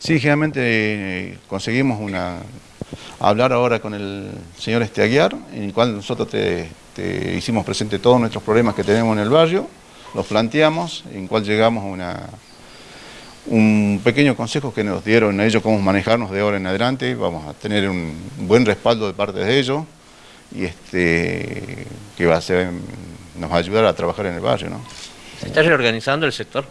Sí, generalmente eh, conseguimos una, hablar ahora con el señor Esteaguiar, en el cual nosotros te, hicimos presente todos nuestros problemas que tenemos en el barrio, los planteamos, en cual llegamos a un pequeño consejo que nos dieron ellos cómo manejarnos de ahora en adelante, vamos a tener un buen respaldo de parte de ellos y este que va a ser, nos va a ayudar a trabajar en el barrio. ¿no? ¿Se está reorganizando el sector?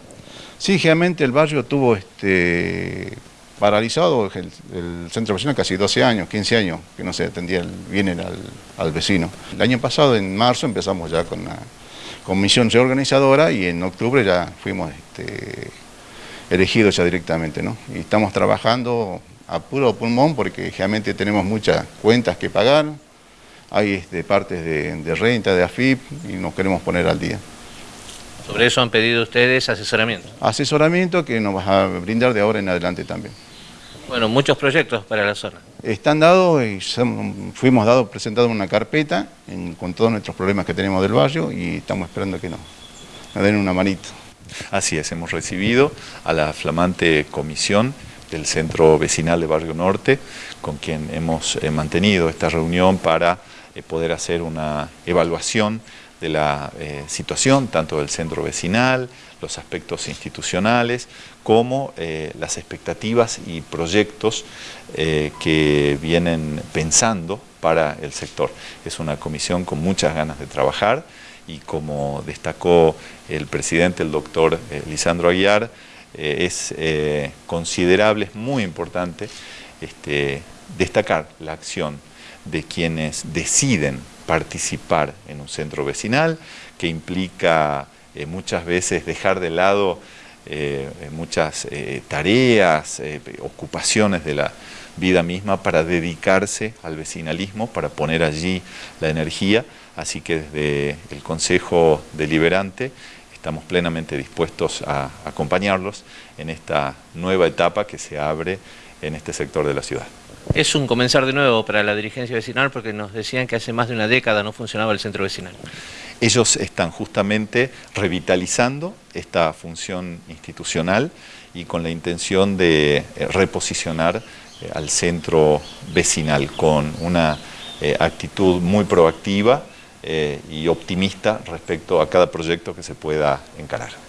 Sí, generalmente el barrio tuvo este paralizado el, centro vecinal casi 12 años, 15 años, que no se atendía bien al, al, vecino. El año pasado, en marzo, empezamos ya con la comisión reorganizadora y en octubre ya fuimos este, elegidos ya directamente, ¿no? Y estamos trabajando a puro pulmón porque realmente tenemos muchas cuentas que pagar, hay este, partes de, de renta, de AFIP y nos queremos poner al día. Sobre eso han pedido ustedes asesoramiento. Asesoramiento que nos va a brindar de ahora en adelante también. Bueno, muchos proyectos para la zona. Están dados y fuimos dados, presentados una carpeta con todos nuestros problemas que tenemos del barrio y estamos esperando que nos, den una manito. Así es, hemos recibido a la flamante comisión del Centro Vecinal de Barrio Norte, con quien hemos eh, mantenido esta reunión para eh, poder hacer una evaluación de la eh, situación, tanto del centro vecinal, los aspectos institucionales, como eh, las expectativas y proyectos eh, que vienen pensando para el sector. Es una comisión con muchas ganas de trabajar y como destacó el presidente, el doctor Lisandro Aguiar, es considerable, es muy importante este, destacar la acción de quienes deciden participar en un centro vecinal, que implica eh, muchas veces dejar de lado eh, muchas eh, tareas, ocupaciones de la vida misma para dedicarse al vecinalismo, para poner allí la energía, así que desde el Consejo Deliberante estamos plenamente dispuestos a acompañarlos en esta nueva etapa que se abre en este sector de la ciudad. Es un comenzar de nuevo para la dirigencia vecinal porque nos decían que hace más de una década no funcionaba el centro vecinal. Ellos están justamente revitalizando esta función institucional y con la intención de eh, reposicionar eh, al centro vecinal con una eh, actitud muy proactiva y optimista respecto a cada proyecto que se pueda encarar.